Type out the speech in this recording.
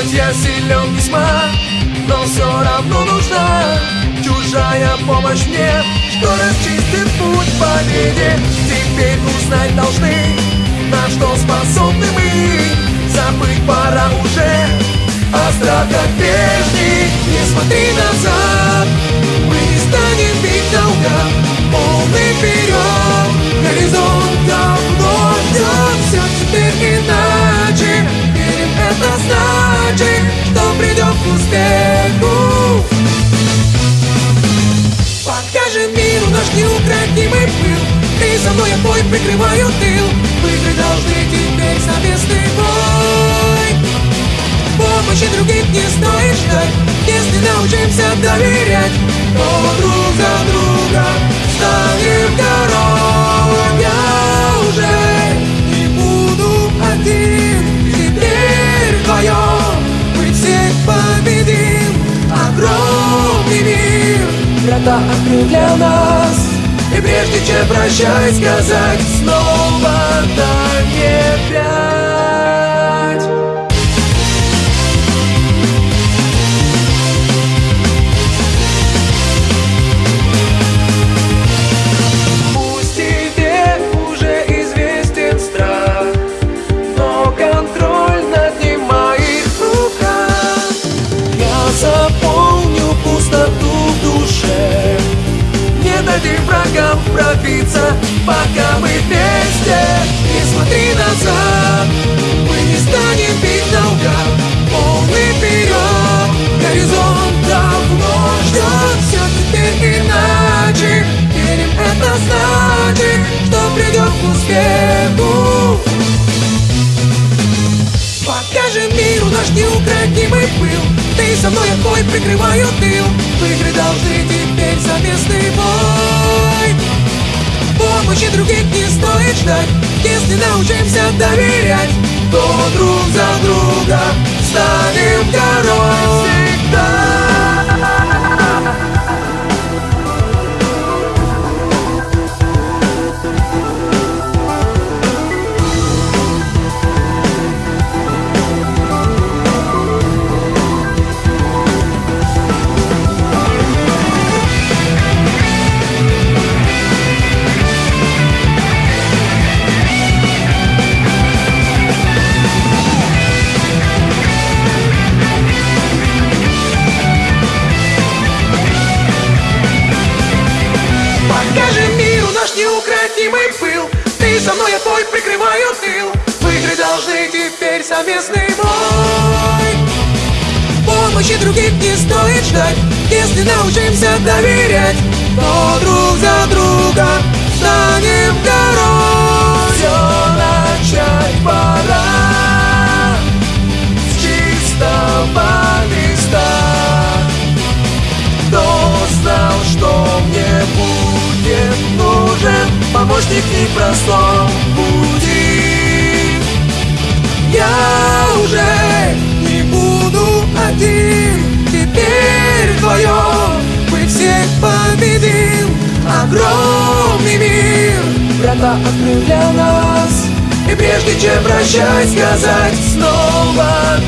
Будь я силен весьма, но все равно нужна Чужая помощь мне, что расчистит путь победе Теперь узнать должны, на что способны мы. Забыть пора уже о страхах прежних Не смотри назад, мы не станем бить наугад Полный вперед, неукротимый пыл. Ты со мной, я бой прикрываю тыл. Выиграть должны теперь совместный бой. Помощи других не стоит ждать Если научимся доверять. То друг за друга станем король Я уже не буду один. Теперь вдвоем мы всех победим. Огромный мир Врата открыл для нас прежде чем прощай сказать Снова дай мне Дадим врагам пробиться Пока мы вместе. Не смотри назад Мы не станем бить наугад Полный вперед Горизонт давно ждет Все теперь иначе Верим, это значит Что придем к успеху. Покажем миру наш неукротимый пыл. Ты со мной, я твой, прикрываю тыл. Выиграть должны теперь совместный бой Помощи других не стоит ждать. Если научимся доверять То друг за друга неукротимый пыл. Ты со мной, я твой, прикрываю тыл. Выиграть должны теперь совместный бой. Помощи других не стоит ждать Если научимся доверять. То друг за друга станем король в непростом пути Я уже не буду один Теперь вдвоем мы всех победим. Огромный мир Врата открыл для нас. И прежде чем прощай сказать Снова